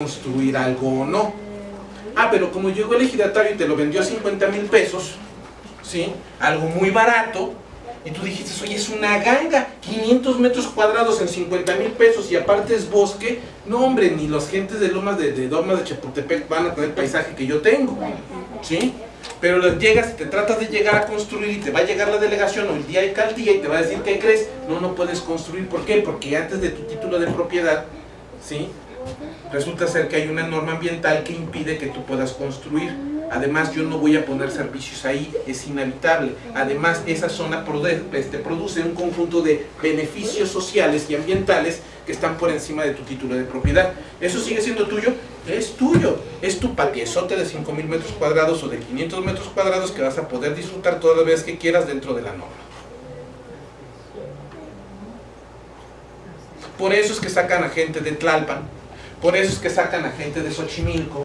construir algo o no. Ah, pero como llegó el ejidatario y te lo vendió a 50 mil pesos, ¿sí? Algo muy barato, y tú dijiste, oye, es una ganga, 500 metros cuadrados en 50 mil pesos y aparte es bosque, no hombre, ni los gentes de Lomas de, de de Chapultepec van a tener el paisaje que yo tengo, ¿sí? Pero les llegas y te tratas de llegar a construir y te va a llegar la delegación o el día y tal día y te va a decir, ¿qué crees? No, no puedes construir, ¿por qué? Porque antes de tu título de propiedad, ¿sí? Resulta ser que hay una norma ambiental que impide que tú puedas construir. Además, yo no voy a poner servicios ahí, es inhabitable. Además, esa zona produce, este, produce un conjunto de beneficios sociales y ambientales que están por encima de tu título de propiedad. ¿Eso sigue siendo tuyo? Es tuyo. Es tu patiezote de 5.000 metros cuadrados o de 500 metros cuadrados que vas a poder disfrutar todas las veces que quieras dentro de la norma. Por eso es que sacan a gente de Tlalpan, por eso es que sacan a gente de Xochimilco,